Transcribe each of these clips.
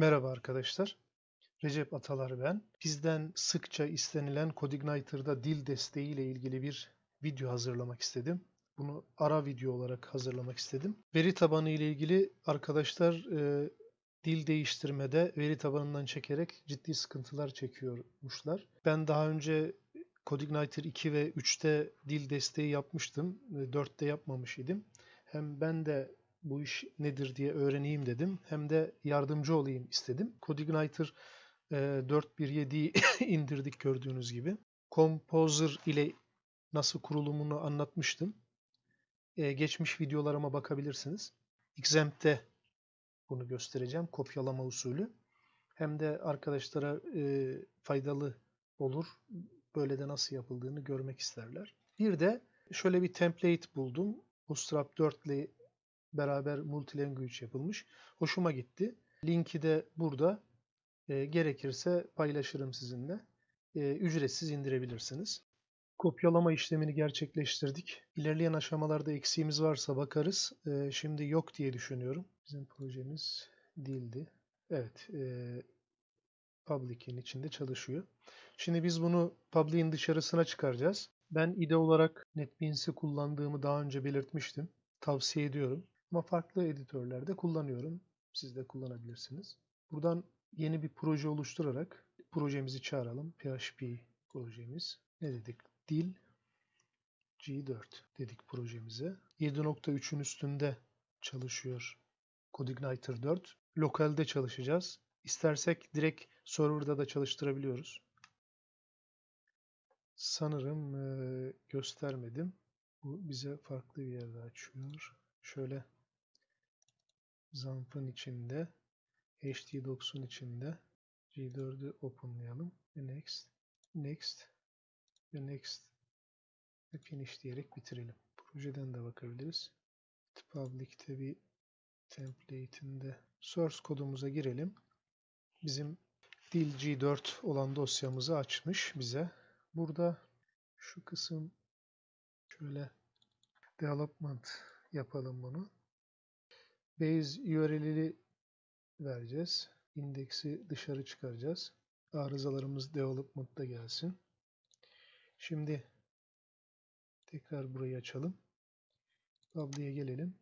Merhaba arkadaşlar. Recep Atalar ben. Bizden sıkça istenilen CodeIgniter'da dil desteği ile ilgili bir video hazırlamak istedim. Bunu ara video olarak hazırlamak istedim. Veri tabanı ile ilgili arkadaşlar e, dil değiştirmede veri tabanından çekerek ciddi sıkıntılar çekiyormuşlar. Ben daha önce CodeIgniter 2 ve 3'te dil desteği yapmıştım. 4'te yapmamış idim. Hem ben de bu iş nedir diye öğreneyim dedim. Hem de yardımcı olayım istedim. CodeIgniter e, 4.1.7'yi indirdik gördüğünüz gibi. Composer ile nasıl kurulumunu anlatmıştım. E, geçmiş videolarıma bakabilirsiniz. Xamp'te bunu göstereceğim. Kopyalama usulü. Hem de arkadaşlara e, faydalı olur. Böyle de nasıl yapıldığını görmek isterler. Bir de şöyle bir template buldum. Bootstrap 4 ile beraber multilanguage yapılmış. Hoşuma gitti. Linki de burada. E, gerekirse paylaşırım sizinle. E, ücretsiz indirebilirsiniz. Kopyalama işlemini gerçekleştirdik. İlerleyen aşamalarda eksiğimiz varsa bakarız. E, şimdi yok diye düşünüyorum. Bizim projemiz değildi. Evet. E, Public'in içinde çalışıyor. Şimdi biz bunu Public'in dışarısına çıkaracağız. Ben IDE olarak NetBeans'i kullandığımı daha önce belirtmiştim. Tavsiye ediyorum. Ama farklı editörlerde kullanıyorum. Siz de kullanabilirsiniz. Buradan yeni bir proje oluşturarak projemizi çağıralım. PHP projemiz. Ne dedik? Dil G4 dedik projemize. 7.3'ün üstünde çalışıyor CodeIgniter 4. Lokalde çalışacağız. İstersek direkt serverda da çalıştırabiliyoruz. Sanırım e, göstermedim. Bu bize farklı bir yerde açıyor. Şöyle Zamp'ın içinde htdocs'un içinde G4'ü openlayalım ve next next ve next ve finish diyerek bitirelim. Projeden de bakabiliriz. Public'te bir template'inde source kodumuza girelim. Bizim dil G4 olan dosyamızı açmış bize. Burada şu kısım şöyle development yapalım bunu. Base URL'i vereceğiz. İndeksi dışarı çıkaracağız. Arızalarımız development'ta gelsin. Şimdi tekrar burayı açalım. Public'e gelelim.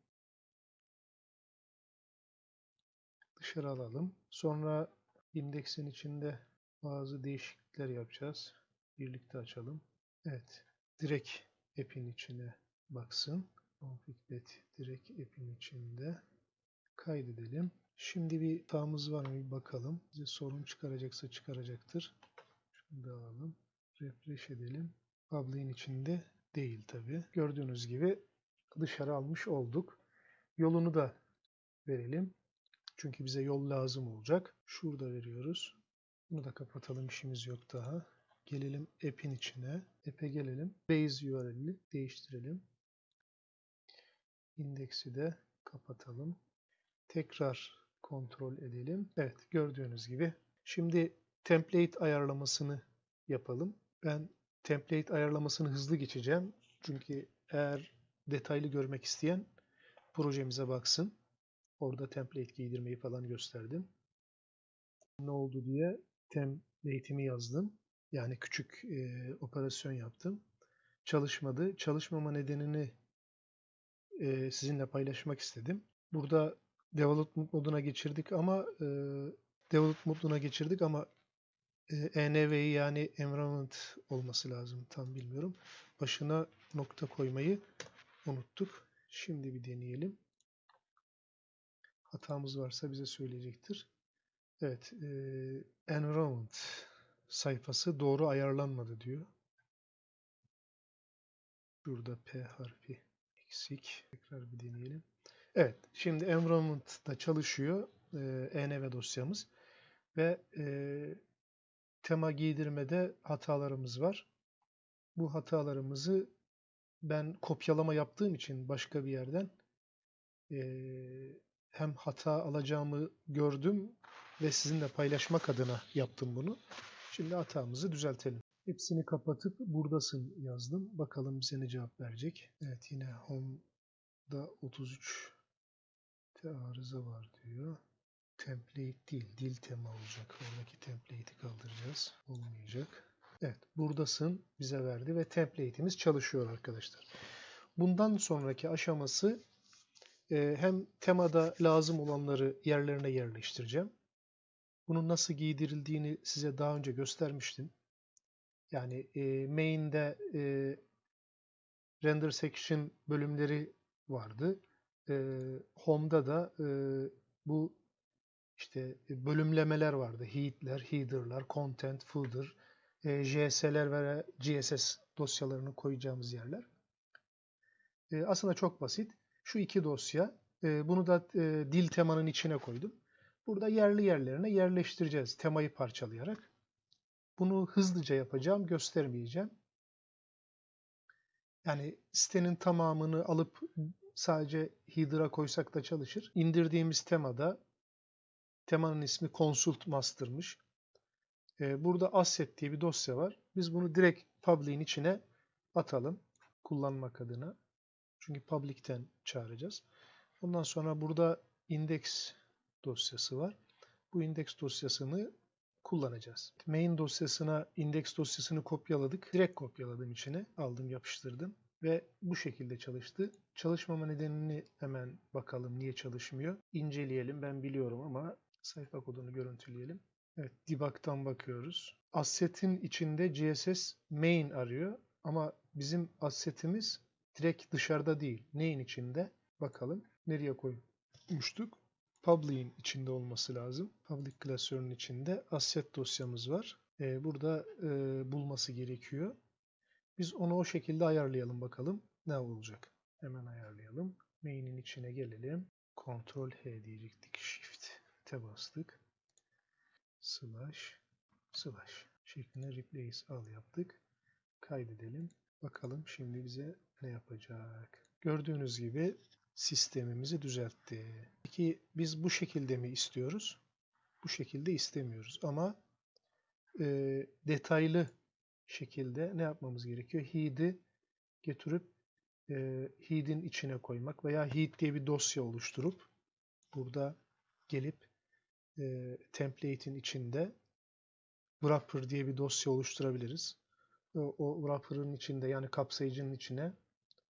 Dışarı alalım. Sonra indeksin içinde bazı değişiklikler yapacağız. Birlikte açalım. Evet. Direkt app'in içine baksın. Config direkt app'in içinde kaydedelim. Şimdi bir hatamız var mı bir bakalım. Bize sorun çıkaracaksa çıkaracaktır. Şunu da alalım. Refresh edelim. Public'in içinde değil tabi. Gördüğünüz gibi dışarı almış olduk. Yolunu da verelim. Çünkü bize yol lazım olacak. Şurada veriyoruz. Bunu da kapatalım. işimiz yok daha. Gelelim app'in içine. App'e gelelim. Base URL'i değiştirelim. İndeksi de kapatalım. Tekrar kontrol edelim. Evet gördüğünüz gibi. Şimdi template ayarlamasını yapalım. Ben template ayarlamasını hızlı geçeceğim. Çünkü eğer detaylı görmek isteyen projemize baksın. Orada template giydirmeyi falan gösterdim. Ne oldu diye template'imi yazdım. Yani küçük e, operasyon yaptım. Çalışmadı. Çalışmama nedenini e, sizinle paylaşmak istedim. Burada development moduna geçirdik ama e, development moduna geçirdik ama e, env'yi yani environment olması lazım tam bilmiyorum. Başına nokta koymayı unuttuk. Şimdi bir deneyelim. Hatamız varsa bize söyleyecektir. Evet, e, environment sayfası doğru ayarlanmadı diyor. Burada P harfi eksik. Tekrar bir deneyelim. Evet, şimdi environment'da çalışıyor e, env dosyamız ve e, tema giydirmede hatalarımız var. Bu hatalarımızı ben kopyalama yaptığım için başka bir yerden e, hem hata alacağımı gördüm ve sizinle paylaşmak adına yaptım bunu. Şimdi hatamızı düzeltelim. Hepsini kapatıp buradasın yazdım. Bakalım bize ne cevap verecek. Evet yine home'da 33 arıza var diyor. template değil, dil tema olacak. Oradaki template'i kaldıracağız. Olmayacak. Evet, buradasın bize verdi ve template'imiz çalışıyor arkadaşlar. Bundan sonraki aşaması e, hem temada lazım olanları yerlerine yerleştireceğim. Bunun nasıl giydirildiğini size daha önce göstermiştim. Yani e, main'de e, render section bölümleri vardı. E, home'da da e, bu işte bölümlemeler vardı. Heat'ler, header'lar, content, footer, e, JS'ler ve GSS dosyalarını koyacağımız yerler. E, aslında çok basit. Şu iki dosya. e, bunu da e, dil temanın içine koydum. Burada yerli yerlerine yerleştireceğiz temayı parçalayarak. Bunu hızlıca yapacağım, göstermeyeceğim. Yani sitenin tamamını alıp sadece header'a koysak da çalışır. İndirdiğimiz temada temanın ismi Consult Master'mış. Ee, burada asset diye bir dosya var. Biz bunu direkt public'in içine atalım kullanmak adına. Çünkü public'ten çağıracağız. Ondan sonra burada index dosyası var. Bu index dosyasını kullanacağız. Main dosyasına index dosyasını kopyaladık. Direkt kopyaladım içine. Aldım yapıştırdım. Ve bu şekilde çalıştı. Çalışmama nedenini hemen bakalım niye çalışmıyor. İnceleyelim. Ben biliyorum ama sayfa kodunu görüntüleyelim. Evet, debug'tan bakıyoruz. Asset'in içinde GSS main arıyor ama bizim assetimiz direkt dışarıda değil. Neyin içinde? Bakalım. Nereye koymuştuk? Public'in içinde olması lazım. Public klasörünün içinde asset dosyamız var. Ee, burada e, bulması gerekiyor. Biz onu o şekilde ayarlayalım bakalım. Ne olacak? Hemen ayarlayalım. Main'in içine gelelim. Ctrl H diyecektik. Shift T bastık. Slash slash şeklinde replace al yaptık. Kaydedelim. Bakalım şimdi bize ne yapacak. Gördüğünüz gibi sistemimizi düzeltti. Peki biz bu şekilde mi istiyoruz? Bu şekilde istemiyoruz ama e, detaylı şekilde ne yapmamız gerekiyor? Heat'i getirip e, heat'in içine koymak veya heat diye bir dosya oluşturup burada gelip e, template'in içinde wrapper diye bir dosya oluşturabiliriz. O, o wrapper'ın içinde yani kapsayıcının içine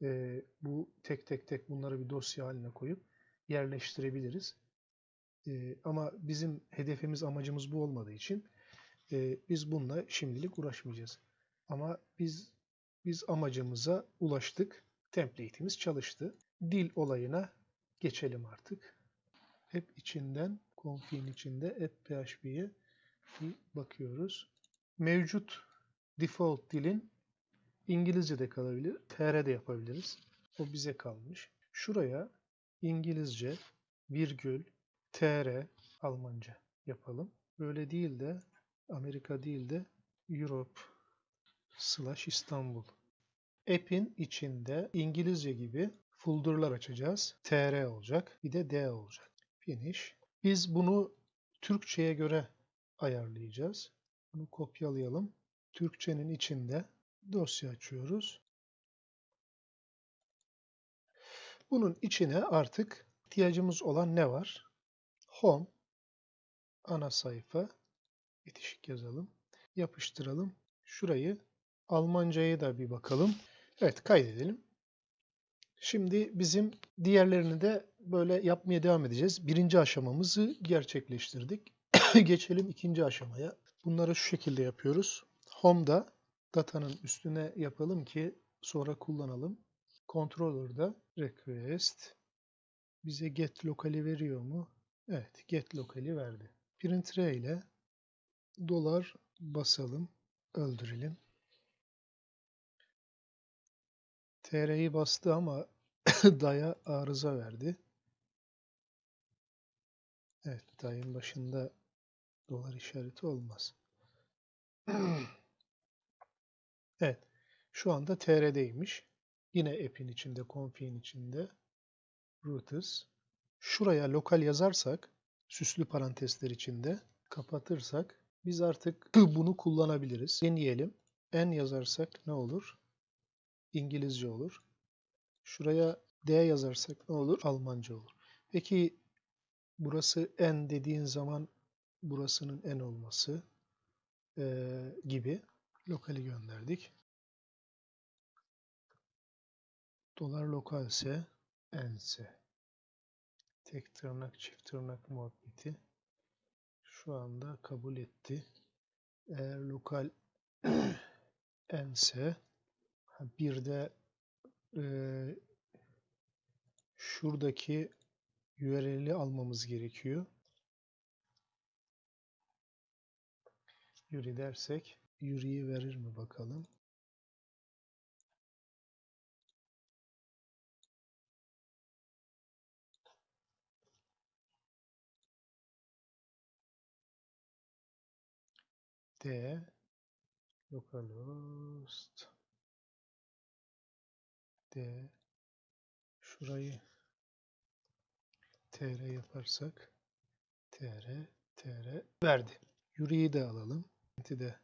e, bu tek tek tek bunları bir dosya haline koyup yerleştirebiliriz. E, ama bizim hedefimiz amacımız bu olmadığı için e, biz bununla şimdilik uğraşmayacağız. Ama biz biz amacımıza ulaştık. Template'imiz çalıştı. Dil olayına geçelim artık. Hep içinden, config'in içinde app PHP'ye bir bakıyoruz. Mevcut default dilin İngilizce de kalabilir, TR de yapabiliriz. O bize kalmış. Şuraya İngilizce, virgül, TR, Almanca yapalım. Böyle değil de Amerika değil de Europe slash İstanbul. App'in içinde İngilizce gibi folderlar açacağız. TR olacak. Bir de D olacak. Finish. Biz bunu Türkçe'ye göre ayarlayacağız. Bunu kopyalayalım. Türkçenin içinde dosya açıyoruz. Bunun içine artık ihtiyacımız olan ne var? Home, ana sayfa, bitişik yazalım, yapıştıralım. Şurayı Almanca'ya da bir bakalım. Evet kaydedelim. Şimdi bizim diğerlerini de böyle yapmaya devam edeceğiz. Birinci aşamamızı gerçekleştirdik. Geçelim ikinci aşamaya. Bunları şu şekilde yapıyoruz. Home'da datanın üstüne yapalım ki sonra kullanalım. Controller'da request bize get local'i veriyor mu? Evet, get local'i verdi. Print ile dolar basalım, öldürelim. TR'yi bastı ama daya arıza verdi. Evet, dayın başında dolar işareti olmaz. Evet. Şu anda TR'deymiş. Yine app'in içinde, config'in içinde. Rooters. Şuraya lokal yazarsak, süslü parantezler içinde kapatırsak biz artık bunu kullanabiliriz. Deneyelim. N yazarsak ne olur? İngilizce olur. Şuraya D yazarsak ne olur? Almanca olur. Peki burası n dediğin zaman burasının n olması eee, gibi lokali gönderdik. Dolar lokalse n'se tek tırnak çift tırnak muhabbeti şu anda kabul etti. Eğer lokal n'se ha, bir de eee, şuradaki URL'i almamız gerekiyor. Yuri dersek Yuri'yi verir mi bakalım. D localhost D şurayı tr yaparsak tr tr verdi. Yuri'yi de alalım. de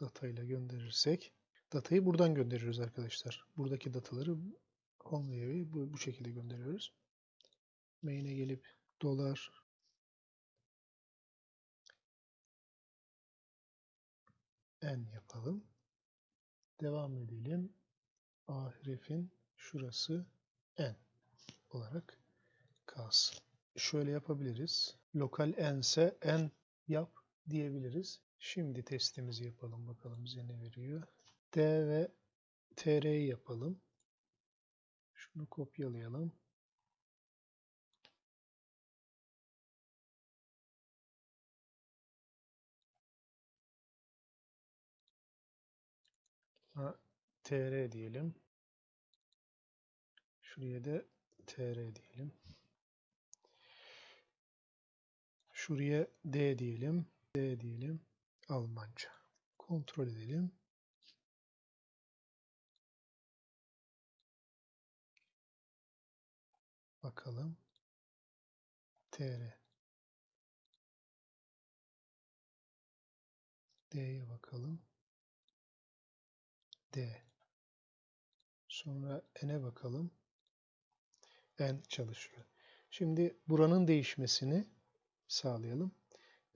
datayla gönderirsek datayı buradan gönderiyoruz arkadaşlar. Buradaki dataları home bu, bu şekilde gönderiyoruz. Main'e gelip dolar n yapalım. Devam edelim. A harfin şurası n olarak kalsın. Şöyle yapabiliriz. Lokal n ise n yap diyebiliriz. Şimdi testimizi yapalım bakalım bize ne veriyor. D ve tr'yi yapalım. Şunu kopyalayalım. Tr diyelim. Şuraya da tr diyelim. Şuraya d diyelim. D diyelim. Almanca. Kontrol edelim. Bakalım. TR. D'ye bakalım. D. Sonra N'e bakalım. N çalışıyor. Şimdi buranın değişmesini sağlayalım.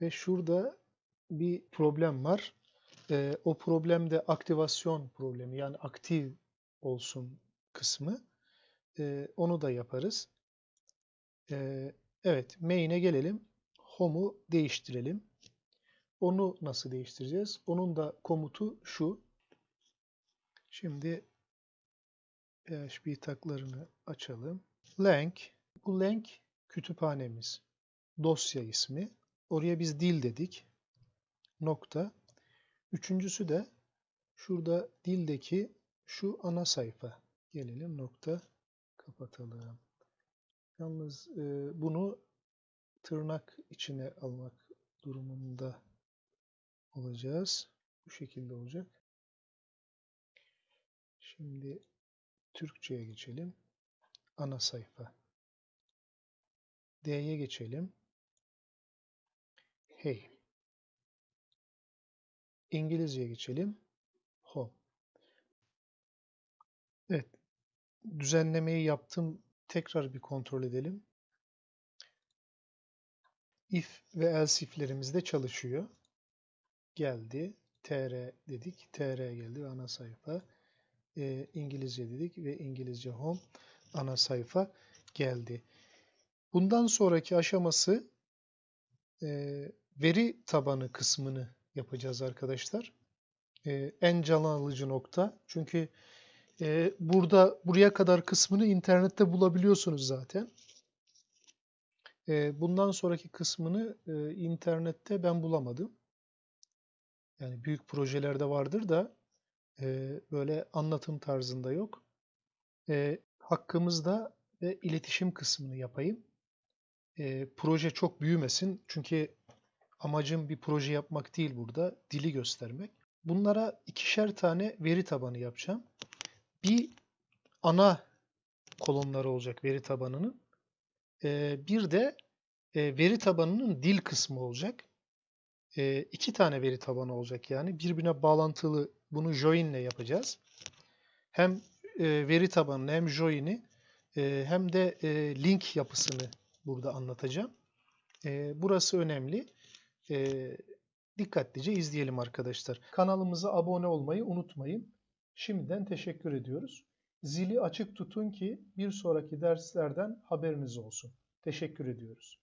Ve şurada bir problem var. Ee, o problem de aktivasyon problemi yani aktif olsun kısmı. Ee, onu da yaparız. Ee, evet main'e gelelim. Home'u değiştirelim. Onu nasıl değiştireceğiz? Onun da komutu şu. Şimdi PHP taklarını açalım. Lang, bu lang kütüphanemiz. Dosya ismi. Oraya biz dil dedik. Nokta. Üçüncüsü de şurada dildeki şu ana sayfa. Gelelim nokta. Kapatalım. Yalnız e, bunu tırnak içine almak durumunda olacağız. Bu şekilde olacak. Şimdi Türkçe'ye geçelim. Ana sayfa. D'ye geçelim. Hey. İngilizce'ye geçelim. Home. Evet. Düzenlemeyi yaptım. Tekrar bir kontrol edelim. If ve else if'lerimiz de çalışıyor. Geldi. tr dedik. tr geldi ana sayfa. E, İngilizce dedik ve İngilizce home ana sayfa geldi. Bundan sonraki aşaması e, veri tabanı kısmını yapacağız arkadaşlar. E, en can alıcı nokta. Çünkü e, burada buraya kadar kısmını internette bulabiliyorsunuz zaten. E, bundan sonraki kısmını e, internette ben bulamadım. Yani büyük projelerde vardır da e, böyle anlatım tarzında yok. E, hakkımızda ve iletişim kısmını yapayım. E, proje çok büyümesin. Çünkü amacım bir proje yapmak değil burada. Dili göstermek. Bunlara ikişer tane veri tabanı yapacağım. Bir ana kolonları olacak veri tabanının. E, bir de e, veri tabanının dil kısmı olacak. E, iki tane veri tabanı olacak yani. Birbirine bağlantılı bunu join ile yapacağız. Hem e, veri tabanını hem join'i e, hem de e, link yapısını burada anlatacağım. Ee, burası önemli. Ee, dikkatlice izleyelim arkadaşlar. Kanalımıza abone olmayı unutmayın. Şimdiden teşekkür ediyoruz. Zili açık tutun ki bir sonraki derslerden haberiniz olsun. Teşekkür ediyoruz.